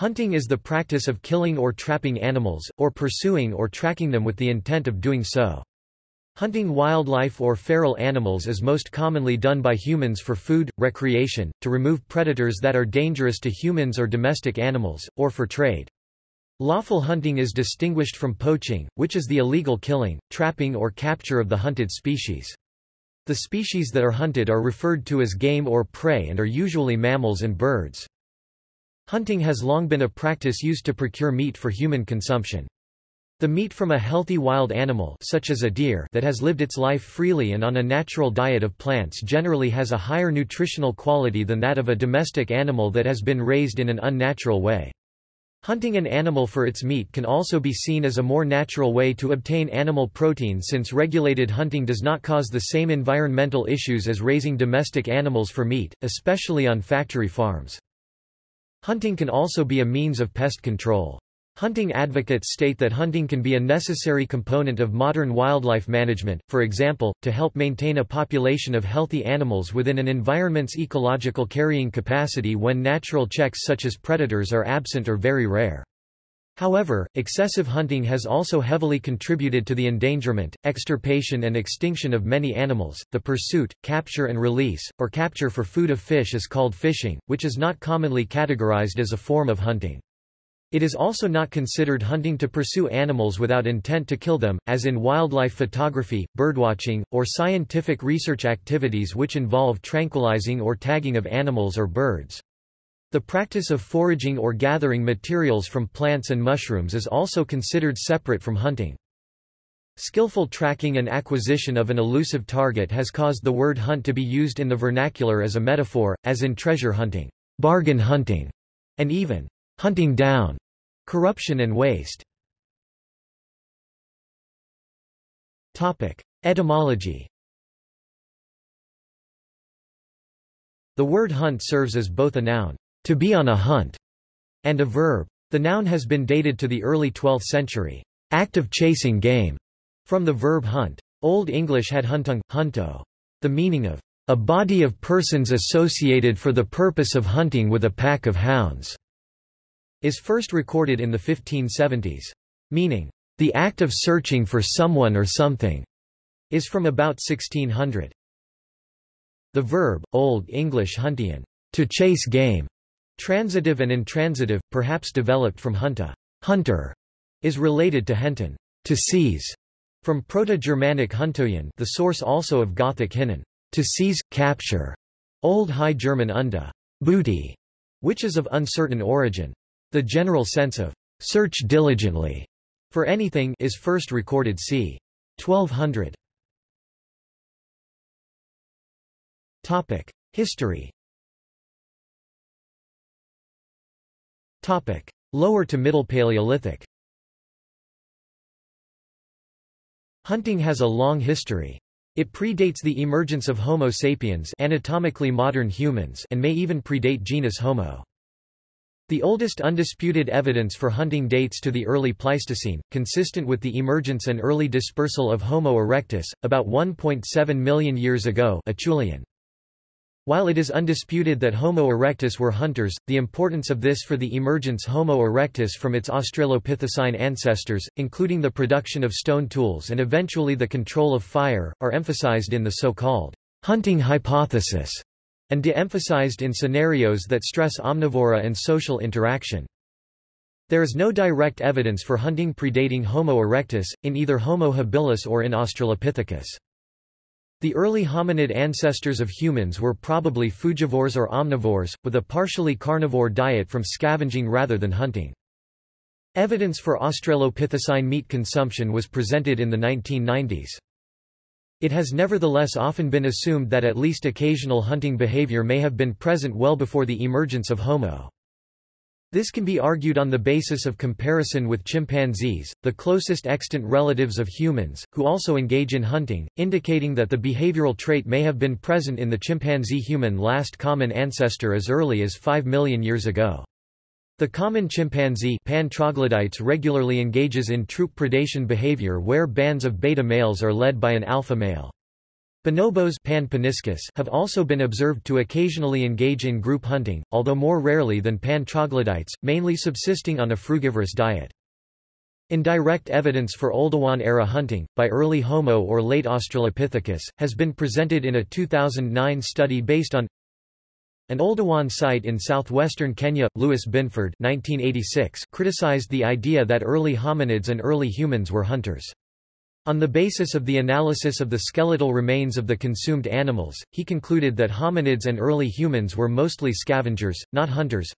Hunting is the practice of killing or trapping animals, or pursuing or tracking them with the intent of doing so. Hunting wildlife or feral animals is most commonly done by humans for food, recreation, to remove predators that are dangerous to humans or domestic animals, or for trade. Lawful hunting is distinguished from poaching, which is the illegal killing, trapping or capture of the hunted species. The species that are hunted are referred to as game or prey and are usually mammals and birds. Hunting has long been a practice used to procure meat for human consumption. The meat from a healthy wild animal such as a deer that has lived its life freely and on a natural diet of plants generally has a higher nutritional quality than that of a domestic animal that has been raised in an unnatural way. Hunting an animal for its meat can also be seen as a more natural way to obtain animal protein since regulated hunting does not cause the same environmental issues as raising domestic animals for meat, especially on factory farms. Hunting can also be a means of pest control. Hunting advocates state that hunting can be a necessary component of modern wildlife management, for example, to help maintain a population of healthy animals within an environment's ecological carrying capacity when natural checks such as predators are absent or very rare. However, excessive hunting has also heavily contributed to the endangerment, extirpation and extinction of many animals. The pursuit, capture and release, or capture for food of fish is called fishing, which is not commonly categorized as a form of hunting. It is also not considered hunting to pursue animals without intent to kill them, as in wildlife photography, birdwatching, or scientific research activities which involve tranquilizing or tagging of animals or birds. The practice of foraging or gathering materials from plants and mushrooms is also considered separate from hunting. Skillful tracking and acquisition of an elusive target has caused the word hunt to be used in the vernacular as a metaphor, as in treasure hunting, bargain hunting, and even hunting down corruption and waste. Topic: Etymology. The word hunt serves as both a noun, to be on a hunt, and a verb. The noun has been dated to the early 12th century, act of chasing game, from the verb hunt. Old English had huntung, hunto, the meaning of a body of persons associated for the purpose of hunting with a pack of hounds is first recorded in the 1570s. Meaning, the act of searching for someone or something, is from about 1600. The verb, Old English huntian, to chase game, transitive and intransitive, perhaps developed from hunta, hunter, is related to henton, to seize, from Proto-Germanic huntoyen the source also of Gothic hinnen, to seize, capture, Old High German unda, booty, which is of uncertain origin. The general sense of search diligently for anything is first recorded c. 1200. Topic: History. Lower to Middle Paleolithic. Hunting has a long history. It predates the emergence of Homo sapiens anatomically modern humans and may even predate genus Homo. The oldest undisputed evidence for hunting dates to the early Pleistocene, consistent with the emergence and early dispersal of Homo erectus, about 1.7 million years ago Acheulean. While it is undisputed that Homo erectus were hunters, the importance of this for the emergence Homo erectus from its Australopithecine ancestors, including the production of stone tools and eventually the control of fire, are emphasized in the so-called hunting hypothesis and de-emphasized in scenarios that stress omnivory and social interaction. There is no direct evidence for hunting predating Homo erectus, in either Homo habilis or in Australopithecus. The early hominid ancestors of humans were probably frugivores or omnivores, with a partially carnivore diet from scavenging rather than hunting. Evidence for Australopithecine meat consumption was presented in the 1990s. It has nevertheless often been assumed that at least occasional hunting behavior may have been present well before the emergence of Homo. This can be argued on the basis of comparison with chimpanzees, the closest extant relatives of humans, who also engage in hunting, indicating that the behavioral trait may have been present in the chimpanzee-human last common ancestor as early as 5 million years ago. The common chimpanzee Pan troglodytes regularly engages in troop predation behavior where bands of beta males are led by an alpha male. Bonobos Pan have also been observed to occasionally engage in group hunting, although more rarely than Pan troglodytes, mainly subsisting on a frugivorous diet. Indirect evidence for Oldowan-era hunting, by early Homo or late Australopithecus, has been presented in a 2009 study based on an Oldowan site in southwestern Kenya, Lewis Binford 1986, criticized the idea that early hominids and early humans were hunters. On the basis of the analysis of the skeletal remains of the consumed animals, he concluded that hominids and early humans were mostly scavengers, not hunters.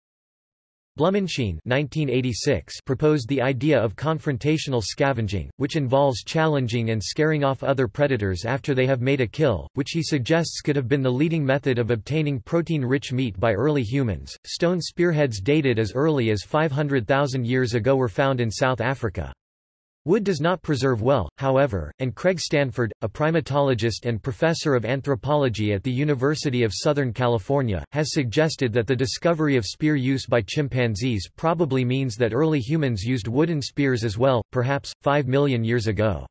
Blumenschine 1986 proposed the idea of confrontational scavenging, which involves challenging and scaring off other predators after they have made a kill, which he suggests could have been the leading method of obtaining protein-rich meat by early humans. Stone spearheads dated as early as 500,000 years ago were found in South Africa. Wood does not preserve well, however, and Craig Stanford, a primatologist and professor of anthropology at the University of Southern California, has suggested that the discovery of spear use by chimpanzees probably means that early humans used wooden spears as well, perhaps, 5 million years ago.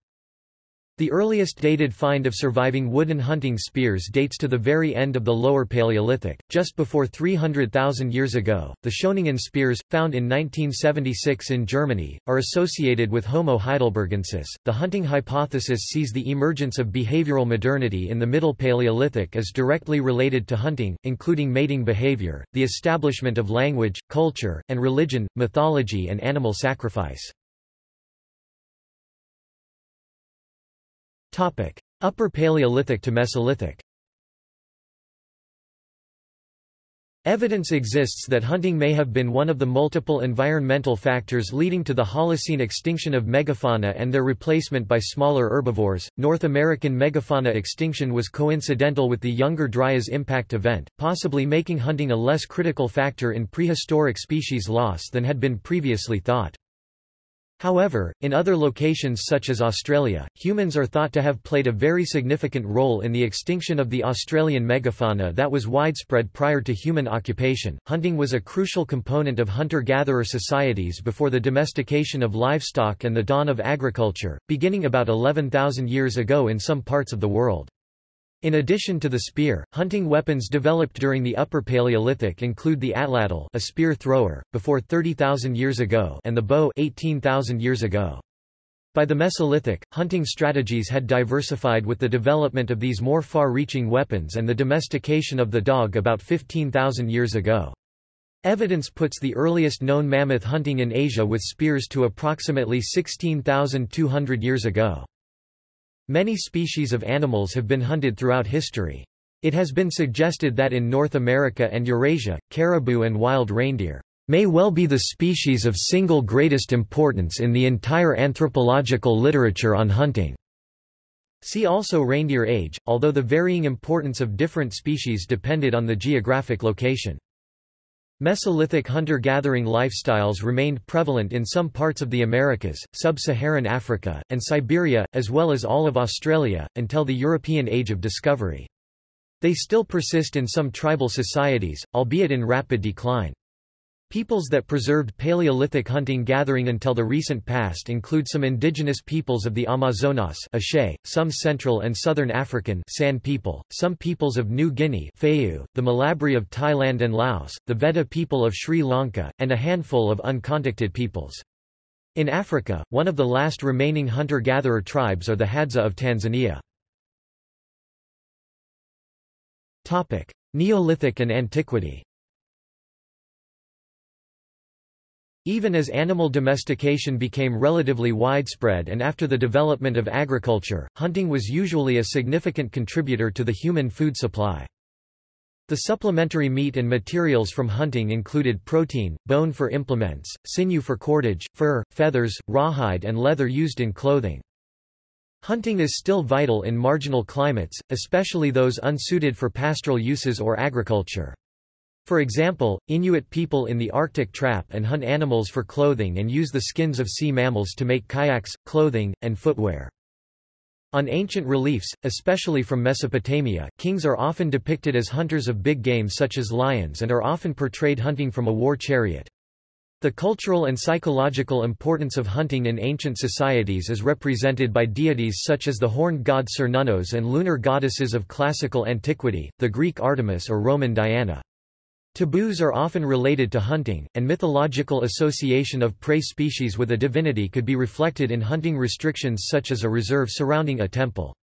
The earliest dated find of surviving wooden hunting spears dates to the very end of the Lower Paleolithic, just before 300,000 years ago. The Schöningen spears, found in 1976 in Germany, are associated with Homo heidelbergensis. The hunting hypothesis sees the emergence of behavioral modernity in the Middle Paleolithic as directly related to hunting, including mating behavior, the establishment of language, culture, and religion, mythology, and animal sacrifice. Topic: Upper Paleolithic to Mesolithic. Evidence exists that hunting may have been one of the multiple environmental factors leading to the Holocene extinction of megafauna and their replacement by smaller herbivores. North American megafauna extinction was coincidental with the Younger Dryas impact event, possibly making hunting a less critical factor in prehistoric species loss than had been previously thought. However, in other locations such as Australia, humans are thought to have played a very significant role in the extinction of the Australian megafauna that was widespread prior to human occupation. Hunting was a crucial component of hunter-gatherer societies before the domestication of livestock and the dawn of agriculture, beginning about 11,000 years ago in some parts of the world. In addition to the spear, hunting weapons developed during the Upper Paleolithic include the atlatl a spear thrower, before 30,000 years ago and the bow 18,000 years ago. By the Mesolithic, hunting strategies had diversified with the development of these more far-reaching weapons and the domestication of the dog about 15,000 years ago. Evidence puts the earliest known mammoth hunting in Asia with spears to approximately 16,200 years ago. Many species of animals have been hunted throughout history. It has been suggested that in North America and Eurasia, caribou and wild reindeer may well be the species of single greatest importance in the entire anthropological literature on hunting. See also reindeer age, although the varying importance of different species depended on the geographic location. Mesolithic hunter-gathering lifestyles remained prevalent in some parts of the Americas, sub-Saharan Africa, and Siberia, as well as all of Australia, until the European Age of Discovery. They still persist in some tribal societies, albeit in rapid decline. Peoples that preserved Paleolithic hunting-gathering until the recent past include some indigenous peoples of the Amazonas Aché, some Central and Southern African San people, some peoples of New Guinea Fayu, the Mlabri of Thailand and Laos, the Vedda people of Sri Lanka, and a handful of uncontacted peoples. In Africa, one of the last remaining hunter-gatherer tribes are the Hadza of Tanzania. Neolithic and Antiquity Even as animal domestication became relatively widespread and after the development of agriculture, hunting was usually a significant contributor to the human food supply. The supplementary meat and materials from hunting included protein, bone for implements, sinew for cordage, fur, feathers, rawhide and leather used in clothing. Hunting is still vital in marginal climates, especially those unsuited for pastoral uses or agriculture. For example, Inuit people in the Arctic trap and hunt animals for clothing and use the skins of sea mammals to make kayaks, clothing, and footwear. On ancient reliefs, especially from Mesopotamia, kings are often depicted as hunters of big game such as lions and are often portrayed hunting from a war chariot. The cultural and psychological importance of hunting in ancient societies is represented by deities such as the horned god Cernunnos and lunar goddesses of classical antiquity, the Greek Artemis or Roman Diana. Taboos are often related to hunting, and mythological association of prey species with a divinity could be reflected in hunting restrictions such as a reserve surrounding a temple.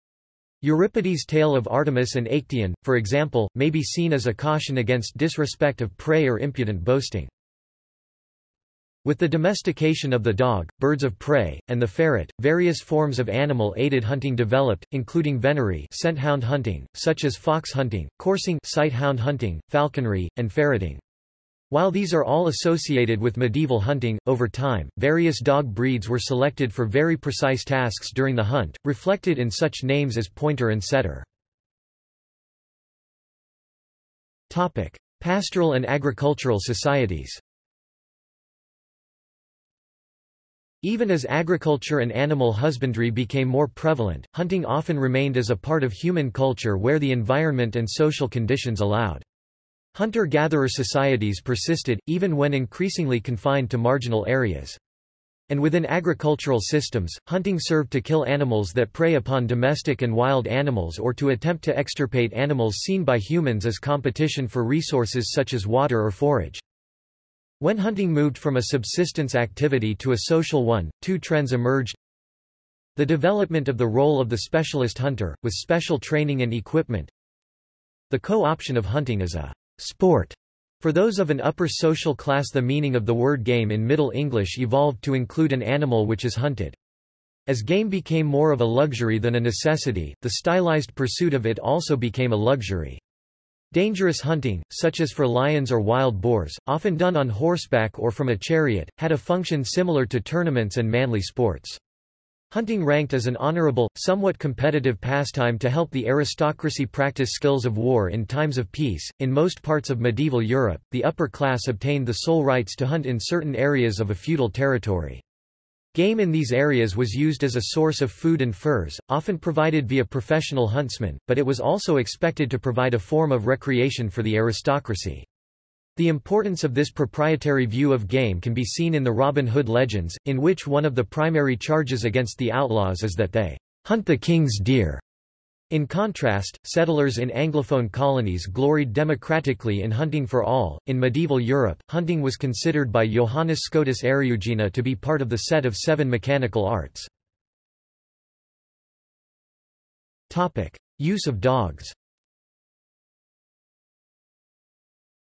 Euripides' tale of Artemis and Actaeon, for example, may be seen as a caution against disrespect of prey or impudent boasting. With the domestication of the dog, birds of prey, and the ferret, various forms of animal-aided hunting developed, including venery scent hound hunting, such as fox hunting, coursing sight hound hunting, falconry, and ferreting. While these are all associated with medieval hunting, over time, various dog breeds were selected for very precise tasks during the hunt, reflected in such names as pointer and setter. Topic. Pastoral and agricultural societies Even as agriculture and animal husbandry became more prevalent, hunting often remained as a part of human culture where the environment and social conditions allowed. Hunter-gatherer societies persisted, even when increasingly confined to marginal areas. And within agricultural systems, hunting served to kill animals that prey upon domestic and wild animals or to attempt to extirpate animals seen by humans as competition for resources such as water or forage. When hunting moved from a subsistence activity to a social one, two trends emerged. The development of the role of the specialist hunter, with special training and equipment. The co-option of hunting as a sport. For those of an upper social class the meaning of the word game in Middle English evolved to include an animal which is hunted. As game became more of a luxury than a necessity, the stylized pursuit of it also became a luxury. Dangerous hunting, such as for lions or wild boars, often done on horseback or from a chariot, had a function similar to tournaments and manly sports. Hunting ranked as an honorable, somewhat competitive pastime to help the aristocracy practice skills of war in times of peace. In most parts of medieval Europe, the upper class obtained the sole rights to hunt in certain areas of a feudal territory. Game in these areas was used as a source of food and furs, often provided via professional huntsmen, but it was also expected to provide a form of recreation for the aristocracy. The importance of this proprietary view of game can be seen in the Robin Hood legends, in which one of the primary charges against the outlaws is that they hunt the king's deer. In contrast, settlers in Anglophone colonies gloried democratically in hunting for all. In medieval Europe, hunting was considered by Johannes Scotus Eriugena to be part of the set of seven mechanical arts. Topic: Use of dogs.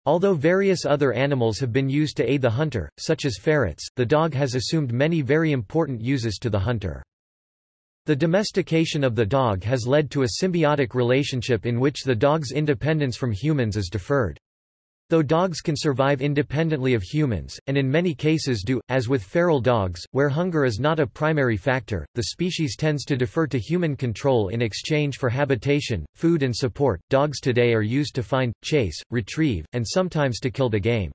Although various other animals have been used to aid the hunter, such as ferrets, the dog has assumed many very important uses to the hunter. The domestication of the dog has led to a symbiotic relationship in which the dog's independence from humans is deferred. Though dogs can survive independently of humans, and in many cases do, as with feral dogs, where hunger is not a primary factor, the species tends to defer to human control in exchange for habitation, food and support. Dogs today are used to find, chase, retrieve, and sometimes to kill the game.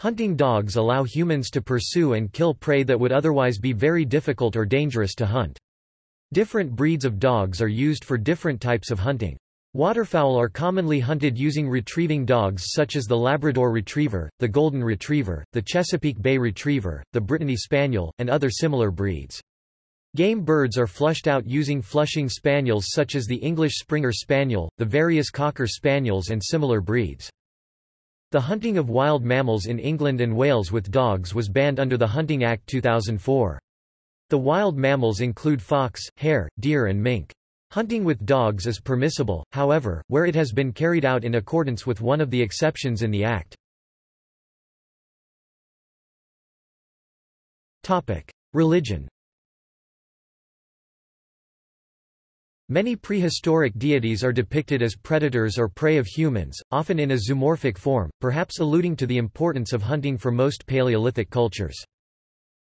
Hunting dogs allow humans to pursue and kill prey that would otherwise be very difficult or dangerous to hunt. Different breeds of dogs are used for different types of hunting. Waterfowl are commonly hunted using retrieving dogs such as the Labrador Retriever, the Golden Retriever, the Chesapeake Bay Retriever, the Brittany Spaniel, and other similar breeds. Game birds are flushed out using flushing spaniels such as the English Springer Spaniel, the various Cocker Spaniels and similar breeds. The hunting of wild mammals in England and Wales with dogs was banned under the Hunting Act 2004. The wild mammals include fox, hare, deer and mink. Hunting with dogs is permissible, however, where it has been carried out in accordance with one of the exceptions in the Act. Religion Many prehistoric deities are depicted as predators or prey of humans, often in a zoomorphic form, perhaps alluding to the importance of hunting for most Paleolithic cultures.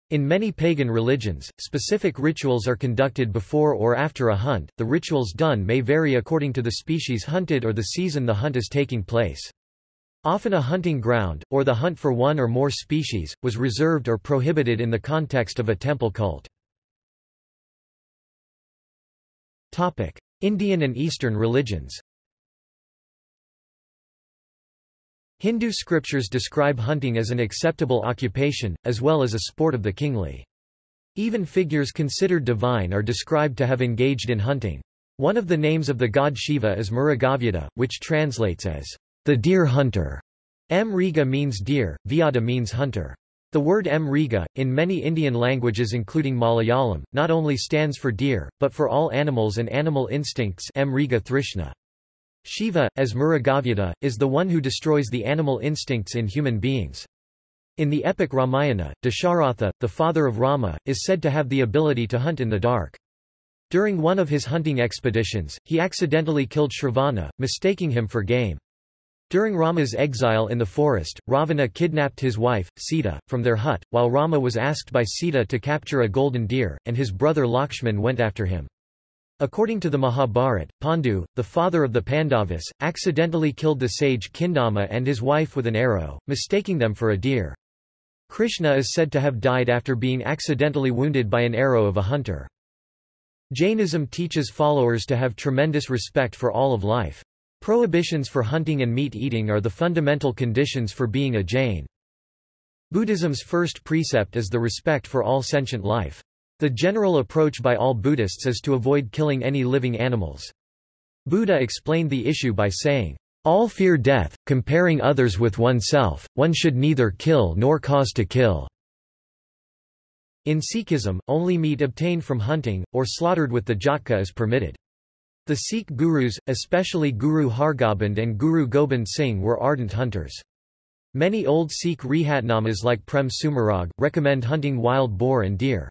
In many pagan religions, specific rituals are conducted before or after a hunt. The rituals done may vary according to the species hunted or the season the hunt is taking place. Often a hunting ground, or the hunt for one or more species, was reserved or prohibited in the context of a temple cult. Topic: Indian and Eastern religions. Hindu scriptures describe hunting as an acceptable occupation, as well as a sport of the kingly. Even figures considered divine are described to have engaged in hunting. One of the names of the god Shiva is Mrugavyuda, which translates as the deer hunter. Mriga means deer, Vyada means hunter. The word Mriga, in many Indian languages including Malayalam, not only stands for deer, but for all animals and animal instincts Mriga Thrishna. Shiva, as Mrugavyuda, is the one who destroys the animal instincts in human beings. In the epic Ramayana, Dasharatha, the father of Rama, is said to have the ability to hunt in the dark. During one of his hunting expeditions, he accidentally killed Shravana, mistaking him for game. During Rama's exile in the forest, Ravana kidnapped his wife, Sita, from their hut, while Rama was asked by Sita to capture a golden deer, and his brother Lakshman went after him. According to the Mahabharata, Pandu, the father of the Pandavas, accidentally killed the sage Kindama and his wife with an arrow, mistaking them for a deer. Krishna is said to have died after being accidentally wounded by an arrow of a hunter. Jainism teaches followers to have tremendous respect for all of life. Prohibitions for hunting and meat eating are the fundamental conditions for being a Jain. Buddhism's first precept is the respect for all sentient life. The general approach by all Buddhists is to avoid killing any living animals. Buddha explained the issue by saying, all fear death, comparing others with oneself, one should neither kill nor cause to kill. In Sikhism, only meat obtained from hunting, or slaughtered with the jhatka is permitted. The Sikh gurus, especially Guru Hargobind and Guru Gobind Singh were ardent hunters. Many old Sikh rehatnamas like Prem Sumarag, recommend hunting wild boar and deer.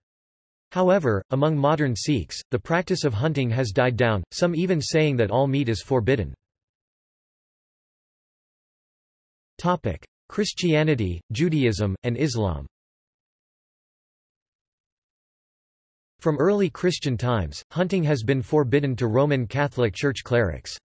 However, among modern Sikhs, the practice of hunting has died down, some even saying that all meat is forbidden. Topic: Christianity, Judaism, and Islam. From early Christian times, hunting has been forbidden to Roman Catholic Church clerics.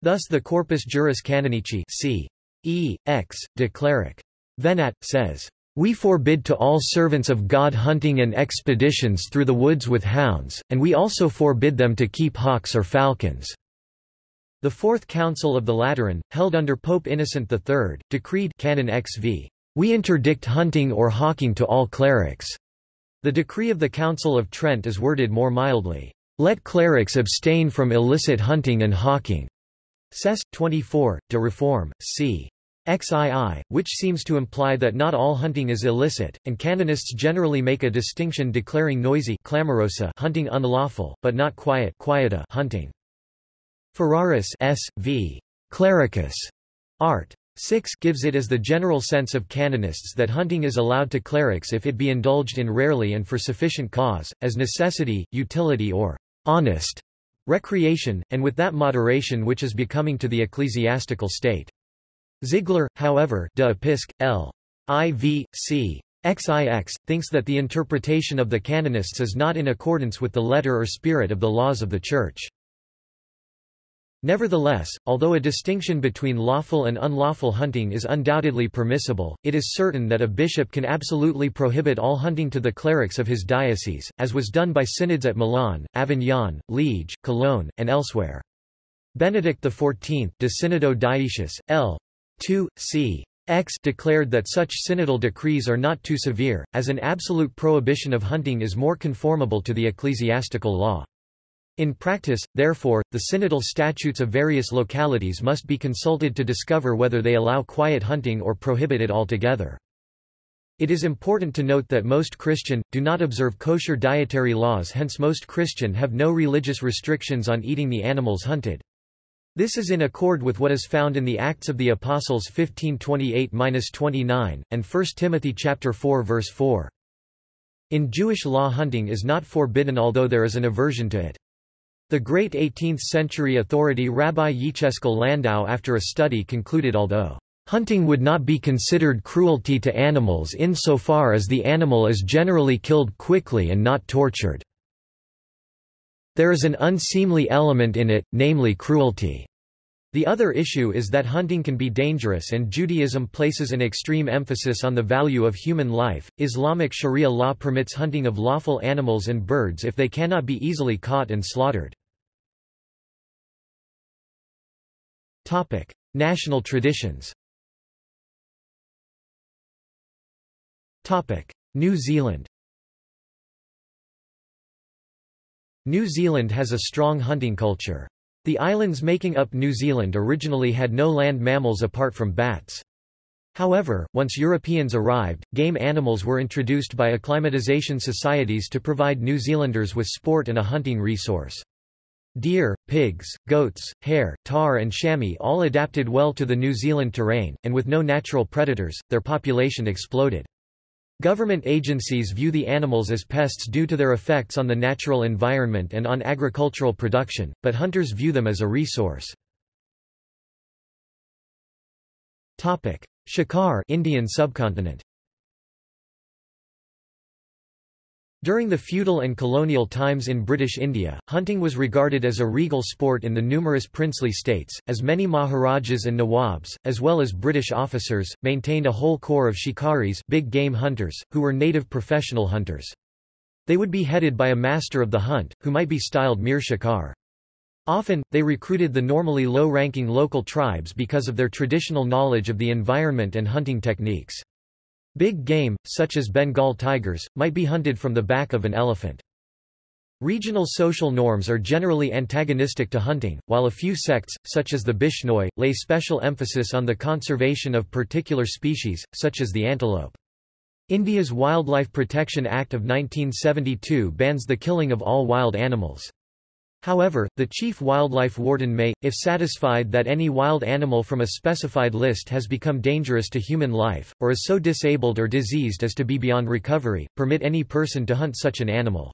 Thus the Corpus Juris Canonici c. E. X. de Cleric. Venat, says, We forbid to all servants of God hunting and expeditions through the woods with hounds, and we also forbid them to keep hawks or falcons. The Fourth Council of the Lateran, held under Pope Innocent III, decreed Canon XV, We interdict hunting or hawking to all clerics. The decree of the Council of Trent is worded more mildly, Let clerics abstain from illicit hunting and hawking. Cess. 24, de Reform, c. XII, which seems to imply that not all hunting is illicit, and canonists generally make a distinction declaring noisy clamorosa hunting unlawful, but not quiet quieta hunting. Ferraris S. v. Clericus. Art. 6 gives it as the general sense of canonists that hunting is allowed to clerics if it be indulged in rarely and for sufficient cause, as necessity, utility or honest recreation, and with that moderation which is becoming to the ecclesiastical state. Ziegler, however de Episc. L. IV. C. XIX, thinks that the interpretation of the canonists is not in accordance with the letter or spirit of the laws of the Church. Nevertheless, although a distinction between lawful and unlawful hunting is undoubtedly permissible, it is certain that a bishop can absolutely prohibit all hunting to the clerics of his diocese, as was done by synods at Milan, Avignon, Liege, Cologne, and elsewhere. Benedict XIV De Synodo Diecius, L. 2, c. X declared that such synodal decrees are not too severe, as an absolute prohibition of hunting is more conformable to the ecclesiastical law. In practice, therefore, the synodal statutes of various localities must be consulted to discover whether they allow quiet hunting or prohibit it altogether. It is important to note that most Christian, do not observe kosher dietary laws hence most Christian have no religious restrictions on eating the animals hunted. This is in accord with what is found in the Acts of the Apostles 1528-29, and 1 Timothy chapter 4 verse 4. In Jewish law hunting is not forbidden although there is an aversion to it. The great 18th-century authority Rabbi Yechezkel Landau after a study concluded although Hunting would not be considered cruelty to animals insofar as the animal is generally killed quickly and not tortured. There is an unseemly element in it, namely cruelty. The other issue is that hunting can be dangerous and Judaism places an extreme emphasis on the value of human life. Islamic Sharia law permits hunting of lawful animals and birds if they cannot be easily caught and slaughtered. Topic: National traditions. Topic: New Zealand New Zealand has a strong hunting culture. The islands making up New Zealand originally had no land mammals apart from bats. However, once Europeans arrived, game animals were introduced by acclimatization societies to provide New Zealanders with sport and a hunting resource. Deer, pigs, goats, hare, tahr and chamois all adapted well to the New Zealand terrain, and with no natural predators, their population exploded. Government agencies view the animals as pests due to their effects on the natural environment and on agricultural production, but hunters view them as a resource. Topic: Shikar Indian subcontinent During the feudal and colonial times in British India, hunting was regarded as a regal sport in the numerous princely states, as many Maharajas and Nawabs, as well as British officers, maintained a whole corps of shikaris big game hunters, who were native professional hunters. They would be headed by a master of the hunt, who might be styled Mir Shikar. Often, they recruited the normally low-ranking local tribes because of their traditional knowledge of the environment and hunting techniques. Big game, such as Bengal tigers, might be hunted from the back of an elephant. Regional social norms are generally antagonistic to hunting, while a few sects, such as the Bishnoi, lay special emphasis on the conservation of particular species, such as the antelope. India's Wildlife Protection Act of 1972 bans the killing of all wild animals. However, the chief wildlife warden may, if satisfied that any wild animal from a specified list has become dangerous to human life, or is so disabled or diseased as to be beyond recovery, permit any person to hunt such an animal.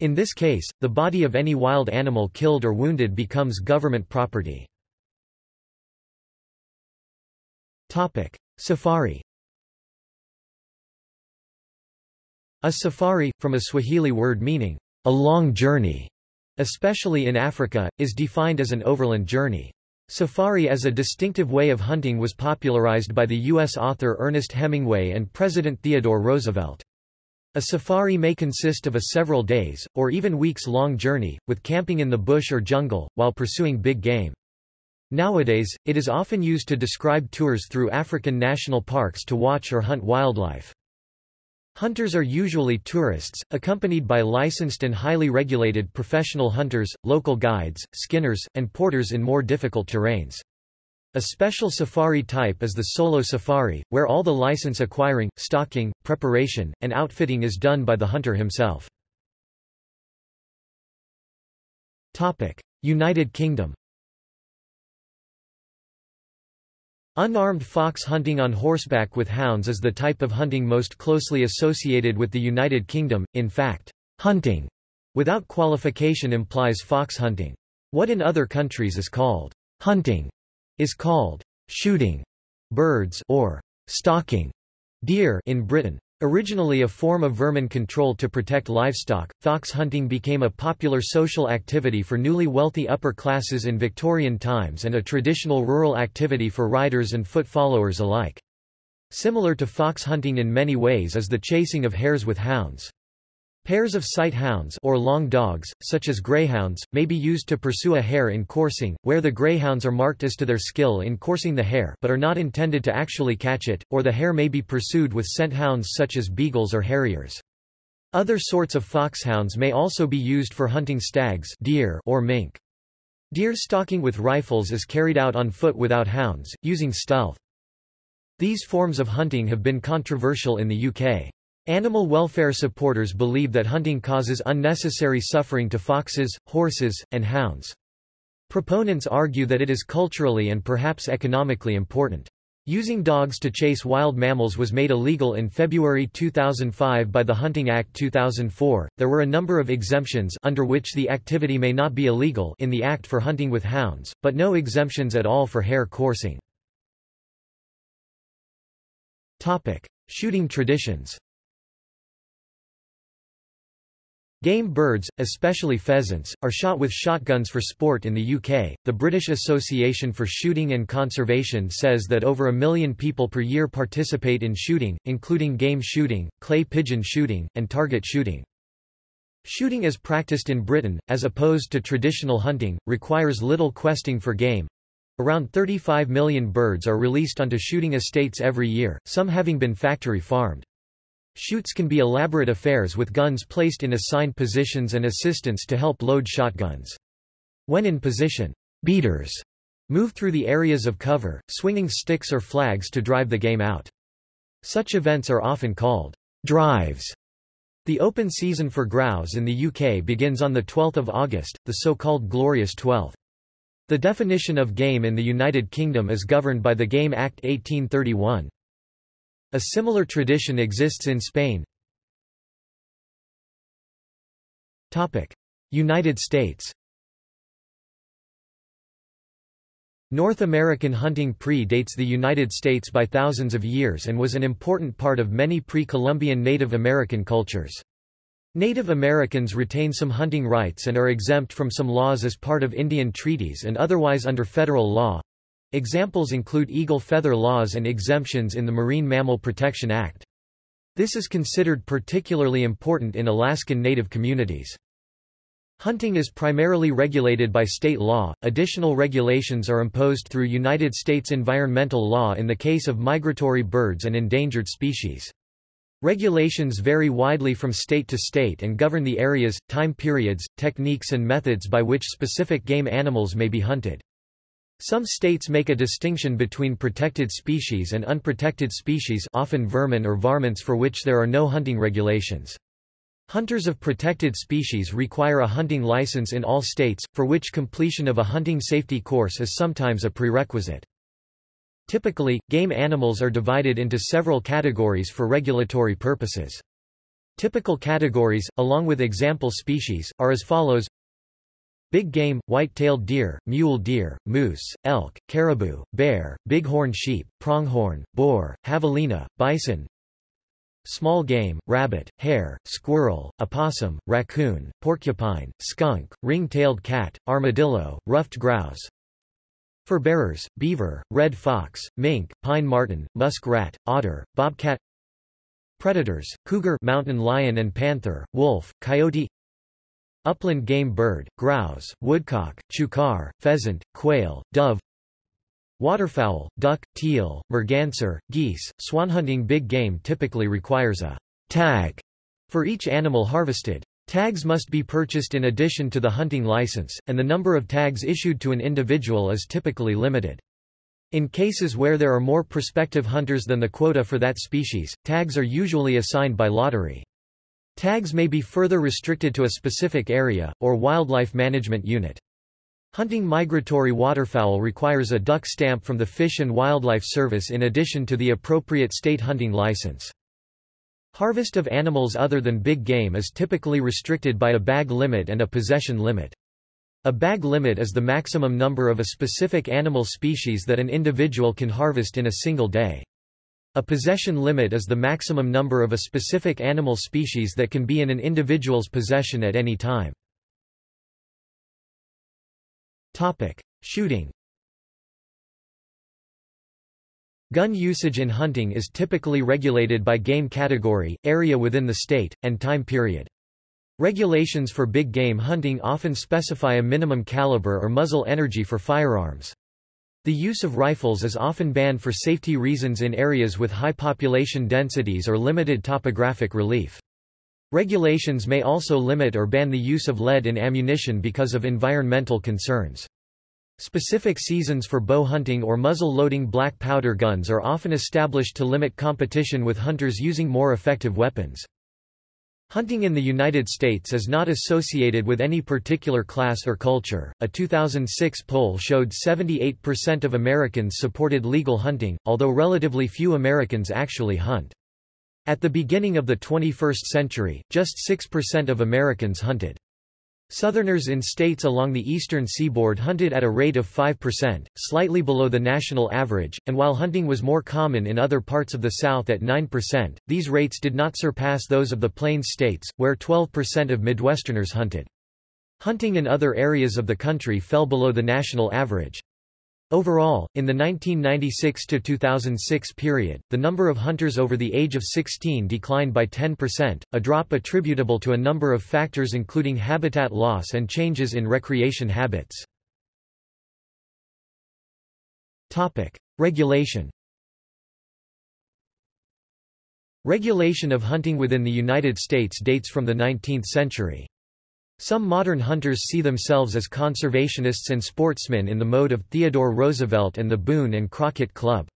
In this case, the body of any wild animal killed or wounded becomes government property. Topic. Safari A safari, from a Swahili word meaning, a long journey, especially in Africa, is defined as an overland journey. Safari as a distinctive way of hunting was popularized by the U.S. author Ernest Hemingway and President Theodore Roosevelt. A safari may consist of a several days, or even weeks-long journey, with camping in the bush or jungle, while pursuing big game. Nowadays, it is often used to describe tours through African national parks to watch or hunt wildlife. Hunters are usually tourists, accompanied by licensed and highly regulated professional hunters, local guides, skinners, and porters in more difficult terrains. A special safari type is the solo safari, where all the license acquiring, stocking, preparation, and outfitting is done by the hunter himself. United Kingdom Unarmed fox hunting on horseback with hounds is the type of hunting most closely associated with the United Kingdom, in fact, hunting without qualification implies fox hunting. What in other countries is called hunting is called shooting birds or stalking deer in Britain. Originally a form of vermin control to protect livestock, fox hunting became a popular social activity for newly wealthy upper classes in Victorian times and a traditional rural activity for riders and foot followers alike. Similar to fox hunting in many ways is the chasing of hares with hounds. Pairs of sight hounds or long dogs, such as greyhounds, may be used to pursue a hare in coursing, where the greyhounds are marked as to their skill in coursing the hare but are not intended to actually catch it, or the hare may be pursued with scent hounds such as beagles or harriers. Other sorts of foxhounds may also be used for hunting stags deer or mink. Deer stalking with rifles is carried out on foot without hounds, using stealth. These forms of hunting have been controversial in the UK. Animal welfare supporters believe that hunting causes unnecessary suffering to foxes, horses, and hounds. Proponents argue that it is culturally and perhaps economically important. Using dogs to chase wild mammals was made illegal in February 2005 by the Hunting Act 2004. There were a number of exemptions under which the activity may not be illegal in the act for hunting with hounds, but no exemptions at all for hare coursing. Topic: Shooting traditions. Game birds, especially pheasants, are shot with shotguns for sport in the UK. The British Association for Shooting and Conservation says that over a million people per year participate in shooting, including game shooting, clay pigeon shooting, and target shooting. Shooting as practiced in Britain, as opposed to traditional hunting, requires little questing for game. Around 35 million birds are released onto shooting estates every year, some having been factory farmed. Shoots can be elaborate affairs with guns placed in assigned positions and assistants to help load shotguns. When in position, beaters move through the areas of cover, swinging sticks or flags to drive the game out. Such events are often called drives. The open season for grouse in the UK begins on 12 August, the so-called Glorious Twelfth. The definition of game in the United Kingdom is governed by the Game Act 1831. A similar tradition exists in Spain. United States North American hunting pre-dates the United States by thousands of years and was an important part of many pre-Columbian Native American cultures. Native Americans retain some hunting rights and are exempt from some laws as part of Indian treaties and otherwise under federal law. Examples include eagle feather laws and exemptions in the Marine Mammal Protection Act. This is considered particularly important in Alaskan Native communities. Hunting is primarily regulated by state law, additional regulations are imposed through United States environmental law in the case of migratory birds and endangered species. Regulations vary widely from state to state and govern the areas, time periods, techniques and methods by which specific game animals may be hunted. Some states make a distinction between protected species and unprotected species often vermin or varmints for which there are no hunting regulations. Hunters of protected species require a hunting license in all states, for which completion of a hunting safety course is sometimes a prerequisite. Typically, game animals are divided into several categories for regulatory purposes. Typical categories, along with example species, are as follows Big game, white-tailed deer, mule deer, moose, elk, caribou, bear, bighorn sheep, pronghorn, boar, javelina, bison, Small game, rabbit, hare, squirrel, opossum, raccoon, porcupine, skunk, ring-tailed cat, armadillo, ruffed grouse. Fur bearers, beaver, red fox, mink, pine marten, musk rat, otter, bobcat. Predators, cougar mountain lion and panther, wolf, coyote Upland game bird, grouse, woodcock, chukar, pheasant, quail, dove Waterfowl, duck, teal, merganser, geese, swan hunting big game typically requires a tag for each animal harvested. Tags must be purchased in addition to the hunting license, and the number of tags issued to an individual is typically limited. In cases where there are more prospective hunters than the quota for that species, tags are usually assigned by lottery. Tags may be further restricted to a specific area, or wildlife management unit. Hunting migratory waterfowl requires a duck stamp from the Fish and Wildlife Service in addition to the appropriate state hunting license. Harvest of animals other than big game is typically restricted by a bag limit and a possession limit. A bag limit is the maximum number of a specific animal species that an individual can harvest in a single day. A possession limit is the maximum number of a specific animal species that can be in an individual's possession at any time. Topic: Shooting. Gun usage in hunting is typically regulated by game category, area within the state, and time period. Regulations for big game hunting often specify a minimum caliber or muzzle energy for firearms. The use of rifles is often banned for safety reasons in areas with high population densities or limited topographic relief. Regulations may also limit or ban the use of lead in ammunition because of environmental concerns. Specific seasons for bow hunting or muzzle-loading black powder guns are often established to limit competition with hunters using more effective weapons. Hunting in the United States is not associated with any particular class or culture. A 2006 poll showed 78% of Americans supported legal hunting, although relatively few Americans actually hunt. At the beginning of the 21st century, just 6% of Americans hunted. Southerners in states along the eastern seaboard hunted at a rate of 5%, slightly below the national average, and while hunting was more common in other parts of the South at 9%, these rates did not surpass those of the Plains states, where 12% of Midwesterners hunted. Hunting in other areas of the country fell below the national average. Overall, in the 1996–2006 period, the number of hunters over the age of 16 declined by 10%, a drop attributable to a number of factors including habitat loss and changes in recreation habits. Regulation Regulation of hunting within the United States dates from the 19th century. Some modern hunters see themselves as conservationists and sportsmen in the mode of Theodore Roosevelt and the Boone and Crockett Club.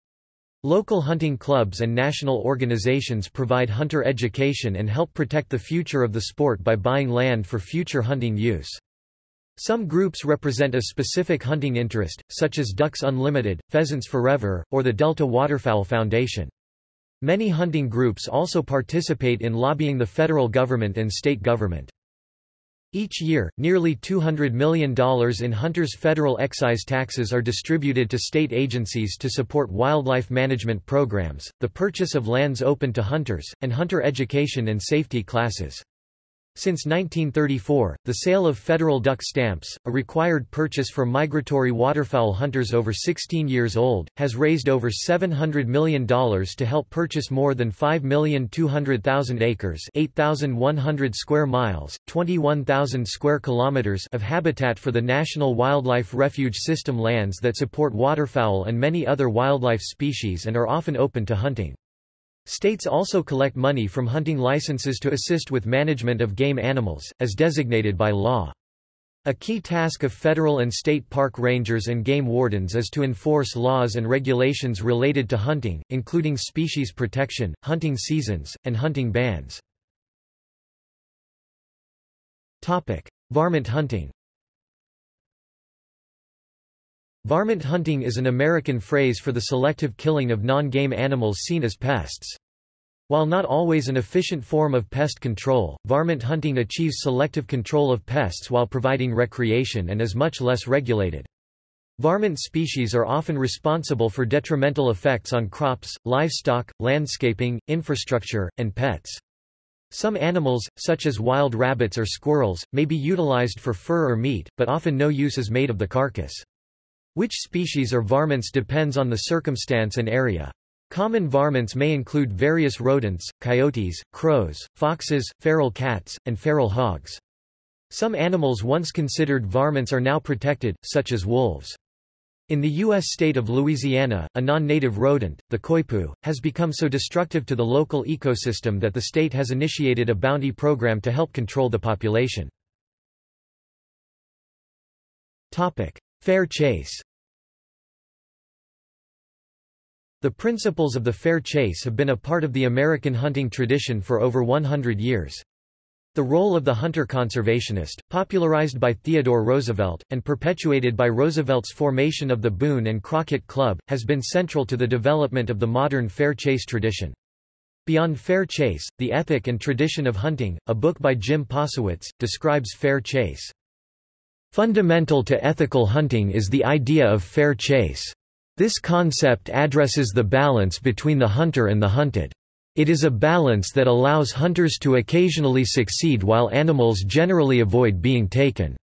Local hunting clubs and national organizations provide hunter education and help protect the future of the sport by buying land for future hunting use. Some groups represent a specific hunting interest, such as Ducks Unlimited, Pheasants Forever, or the Delta Waterfowl Foundation. Many hunting groups also participate in lobbying the federal government and state government. Each year, nearly $200 million in hunters' federal excise taxes are distributed to state agencies to support wildlife management programs, the purchase of lands open to hunters, and hunter education and safety classes. Since 1934, the sale of federal duck stamps, a required purchase for migratory waterfowl hunters over 16 years old, has raised over $700 million to help purchase more than 5,200,000 acres 8,100 square miles, 21,000 square kilometers of habitat for the National Wildlife Refuge System lands that support waterfowl and many other wildlife species and are often open to hunting. States also collect money from hunting licenses to assist with management of game animals, as designated by law. A key task of federal and state park rangers and game wardens is to enforce laws and regulations related to hunting, including species protection, hunting seasons, and hunting bans. Topic. Varmint hunting Varmint hunting is an American phrase for the selective killing of non-game animals seen as pests. While not always an efficient form of pest control, varmint hunting achieves selective control of pests while providing recreation and is much less regulated. Varmint species are often responsible for detrimental effects on crops, livestock, landscaping, infrastructure, and pets. Some animals, such as wild rabbits or squirrels, may be utilized for fur or meat, but often no use is made of the carcass. Which species are varmints depends on the circumstance and area. Common varmints may include various rodents, coyotes, crows, foxes, feral cats, and feral hogs. Some animals once considered varmints are now protected, such as wolves. In the U.S. state of Louisiana, a non-native rodent, the coypu, has become so destructive to the local ecosystem that the state has initiated a bounty program to help control the population. Fair chase The principles of the fair chase have been a part of the American hunting tradition for over 100 years. The role of the hunter conservationist, popularized by Theodore Roosevelt, and perpetuated by Roosevelt's formation of the Boone and Crockett Club, has been central to the development of the modern fair chase tradition. Beyond Fair Chase, The Ethic and Tradition of Hunting, a book by Jim Posewitz, describes fair chase. Fundamental to ethical hunting is the idea of fair chase. This concept addresses the balance between the hunter and the hunted. It is a balance that allows hunters to occasionally succeed while animals generally avoid being taken.